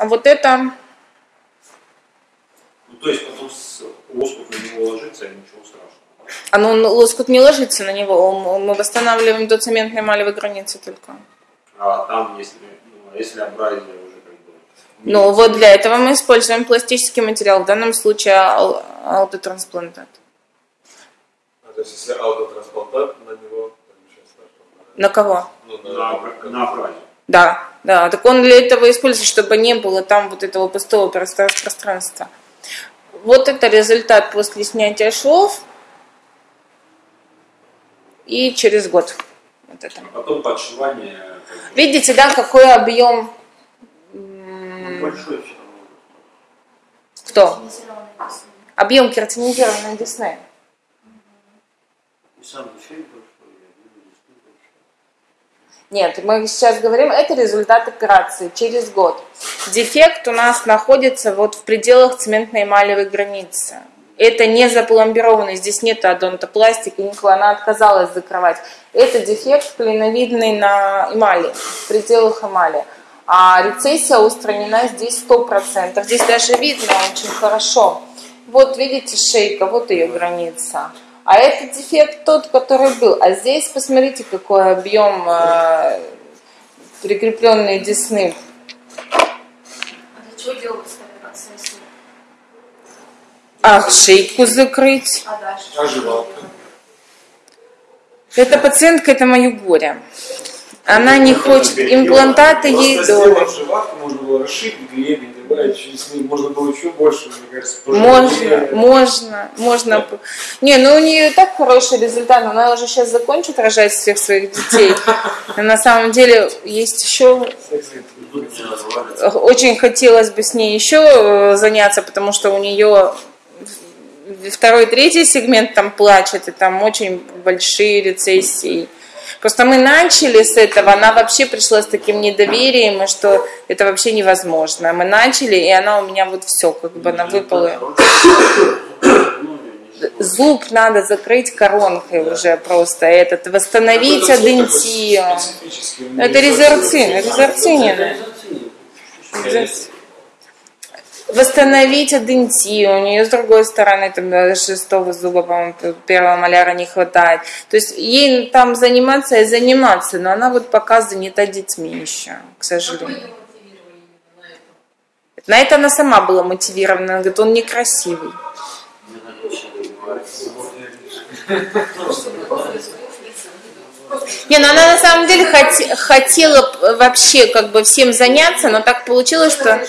А вот это... Ну, то есть потом лоскут на него ложится, и ничего страшного. Оно, а лоскут не ложится на него, мы восстанавливаем до цементной эмалевой границы только. А там, если, ну, а если абразия уже как бы... Ну, вот для этого мы используем пластический материал, в данном случае ал- аутотрансплантат. А, то есть если аутотрансплантат на него. На кого? Ну, На, на абразию. Да, да. Так он для этого используется, чтобы не было там вот этого пустого пространства-. Вот это результат после снятия швов и через год. Вот это. А потом подшивание... Видите, да, какой объем ну, большой кто? Объем кератинизированной десны. И сам большой, и. Нет, мы сейчас говорим, это результат операции через год. Дефект у нас находится вот в пределах цементной эмалевой границы. Это не запломбированный, здесь нет адонтопластики, никакой, она отказалась закрывать. Это дефект клиновидный на эмали, в пределах эмали. А рецессия устранена здесь 100%. Здесь даже видно очень хорошо. Вот видите шейка, вот ее граница. А это дефект тот, который был. А здесь посмотрите, какой объем э, прикрепленной десны. А для чего делалась операция? А шейку закрыть. А дальше? А жевалка? Эта пациентка, это мое горе. Она не хочет, имплантаты ей живатку, можно было расширить гребень, добавить через ней, можно было еще больше, мне кажется. Можно, можно, можно. Не, ну у нее и так хороший результат. Она уже сейчас закончит рожать всех своих детей. Но на самом деле есть еще очень хотелось бы с ней еще э, заняться, потому что у нее второй, третий сегмент там плачет, и там очень большие рецессии. Просто мы начали с этого, она вообще пришла с таким недоверием, и что это вообще невозможно. Мы начали, и она у меня вот все, как бы она выпала. Зуб надо закрыть коронкой уже просто этот, восстановить адентию. Это резерцин, резерцинина. Восстановить адентию. У нее с другой стороны там шестого зуба, по-моему, первого маляра не хватает. То есть ей там заниматься и заниматься, но она вот пока занята детьми еще, к сожалению. На это она сама была мотивирована. Она говорит, он некрасивый. Не, ну она на самом деле хоте- хотела вообще как бы всем заняться, но так получилось, что...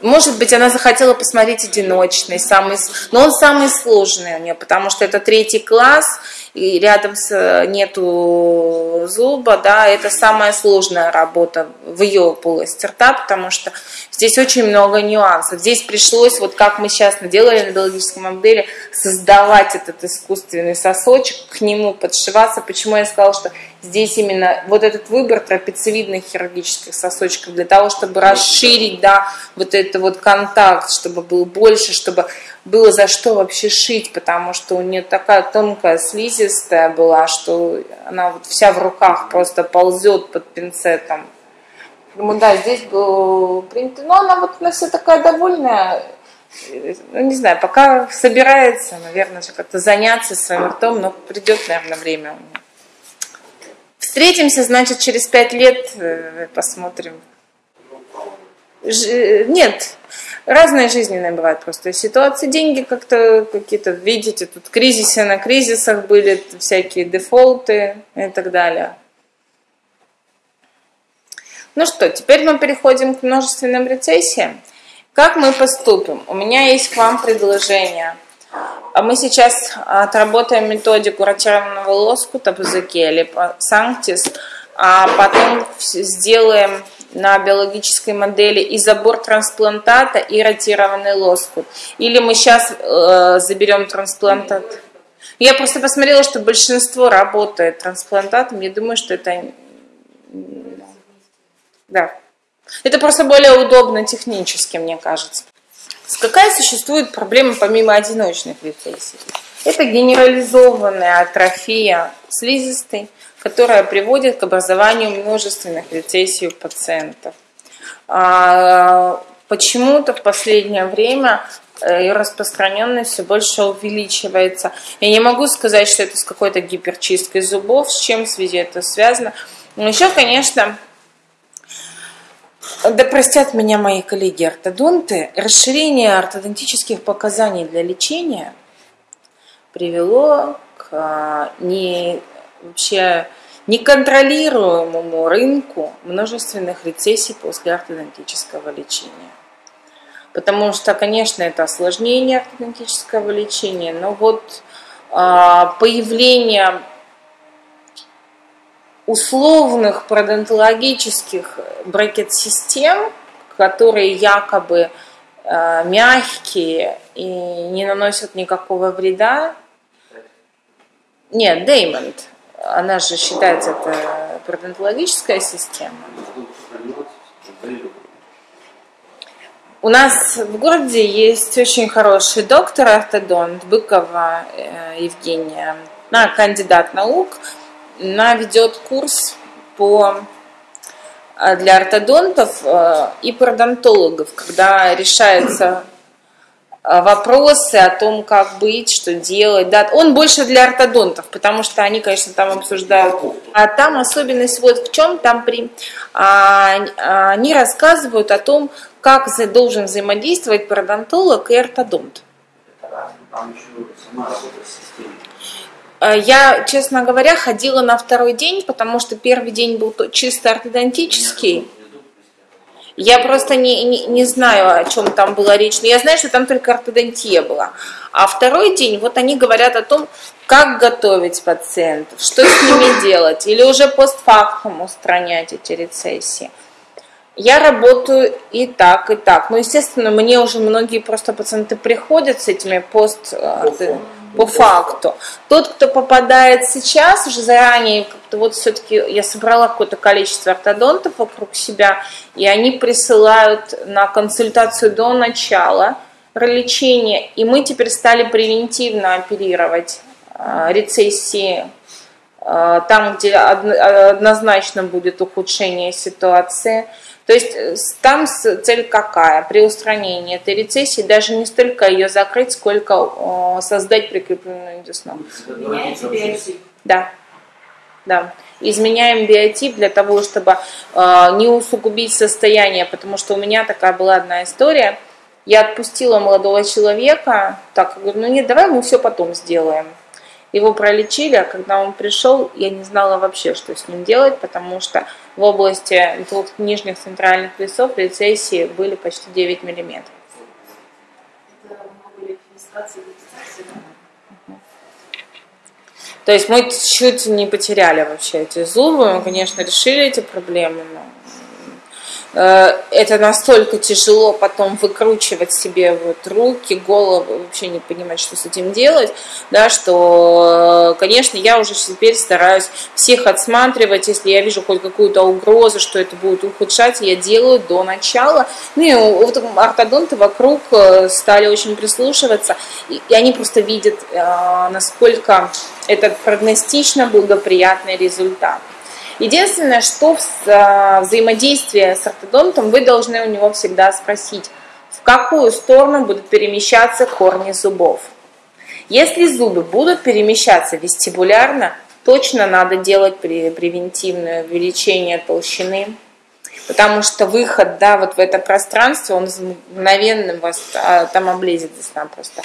Может быть, она захотела посмотреть одиночный, самый, но он самый сложный у нее, потому что это третий класс, и рядом с, нету зуба, да, это самая сложная работа в ее полости рта, потому что здесь очень много нюансов. Здесь пришлось, вот как мы сейчас наделали на биологическом модели, создавать этот искусственный сосочек, к нему подшиваться. Почему я сказала, что здесь именно вот этот выбор трапециевидных хирургических сосочков для того, чтобы расширить, да, вот это вот контакт, чтобы был больше, чтобы было за что вообще шить, потому что у нее такая тонкая слизистая была, что она вот вся в руках просто ползет под пинцетом. Ну да, здесь был принято, но она вот она вся такая довольная, ну не знаю, пока собирается, наверное, как-то заняться своим ртом, но придет, наверное, время у нее. Встретимся, значит, через пять лет э, посмотрим. Ж- Нет, разные жизненные бывают просто ситуации. Деньги как-то какие-то, видите, тут кризисы на кризисах были, всякие дефолты и так далее. Ну что, теперь мы переходим к множественным рецессиям. Как мы поступим? У меня есть к вам предложение. А Мы сейчас отработаем методику ротированного лоскута по или по санктис, а потом сделаем на биологической модели и забор трансплантата, и ротированный лоскут. Или мы сейчас заберем трансплантат. Я просто посмотрела, что большинство работает трансплантатом. Я думаю, что это... Да. Это просто более удобно технически, мне кажется. Какая существует проблема помимо одиночных рецессий? Это генерализованная атрофия слизистой, которая приводит к образованию множественных рецессий у пациентов. а, почему-то в последнее время э, ее распространенность все больше увеличивается. Я не могу сказать, что это с какой-то гиперчисткой зубов, с чем в связи это связано. Но еще, конечно, да простят меня мои коллеги-ортодонты, расширение ортодонтических показаний для лечения привело к а, не, вообще неконтролируемому рынку множественных рецессий после ортодонтического лечения. Потому что, конечно, это осложнение ортодонтического лечения, но вот а, появление условных пародонтологических брекет-систем, которые якобы э, мягкие и не наносят никакого вреда. Нет, Деймонд. Она же считается это пародонтологическая система. У нас в городе есть очень хороший доктор ортодонт Быкова э, Евгения, она кандидат наук, она ведет курс по э, для ортодонтов э, и пародонтологов, когда решаются э, вопросы о том, как быть, что делать. Да, он больше для ортодонтов, потому что они, конечно, там обсуждают. А там особенность вот в чем, там при, а, а они рассказывают о том, как должен взаимодействовать пародонтолог и ортодонт. Э, я, честно говоря, ходила на второй день, потому что первый день был чисто ортодонтический. Я просто не, не, не знаю, о чем там была речь, но я знаю, что там только ортодонтия была. А второй день, вот они говорят о том, как готовить пациентов, что с ними делать, или уже постфактум устранять эти рецессии. Я работаю и так, и так. Ну, естественно, мне уже многие просто пациенты приходят с этими пост по факту. Тот, кто попадает сейчас, уже заранее, как-то вот все-таки я собрала какое-то количество ортодонтов вокруг себя, и они присылают на консультацию до начала лечения, и мы теперь стали превентивно оперировать э, рецессии там, где однозначно будет ухудшение ситуации – то есть э, там цель какая? При устранении этой рецессии даже не столько ее закрыть, сколько создать прикрепленную десну. Да. Да. Изменяем биотип для того, чтобы э, не усугубить состояние, потому что у меня такая была одна история. Я отпустила молодого человека, так, говорю, ну нет, давай мы все потом сделаем. Его пролечили, а когда он пришел, я не знала вообще, что с ним делать, потому что в области двух нижних центральных весов рецессии были почти 9 миллиметров. То есть мы чуть не потеряли вообще эти зубы, мы, конечно, решили эти проблемы, но это настолько тяжело потом выкручивать себе вот руки, голову, вообще не понимать, что с этим делать, да, что, э, конечно, я уже теперь стараюсь всех отсматривать, если я вижу хоть какую-то угрозу, что это будет ухудшать, я делаю до начала. Ну и вот ортодонты вокруг э, стали очень прислушиваться, и они просто видят, насколько это прогностично благоприятный результат. Единственное, что в а, взаимодействии с ортодонтом вы должны у него всегда спросить, в какую сторону будут перемещаться корни зубов. Если зубы будут перемещаться вестибулярно, точно надо делать превентивное увеличение толщины потому что выход, да, вот в это пространство, он мгновенно вас а, там облезет просто.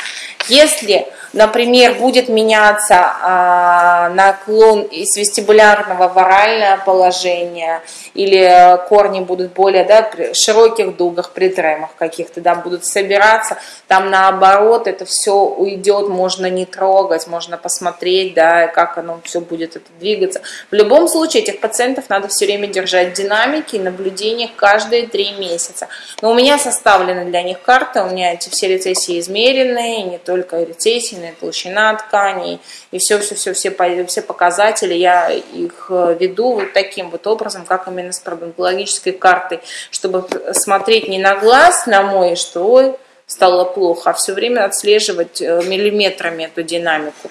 Если, например, будет меняться а, наклон из вестибулярного в оральное положение, или корни будут более, да, широких дугах, при тремах каких-то, да, будут собираться, там наоборот это все уйдет, можно не трогать, можно посмотреть, да, как оно все будет это двигаться. В любом случае этих пациентов надо все время держать в динамике и наблюдать наблюдениях каждые три месяца. Но у меня составлены для них карты, у меня эти все рецессии измеренные, не только рецессии, но и толщина тканей, и все-все-все, все, все показатели, я их э, веду вот таким вот образом, как именно с парабонтологической картой, чтобы смотреть не на глаз, на мой, что ой, стало плохо, а все время отслеживать э, миллиметрами эту динамику.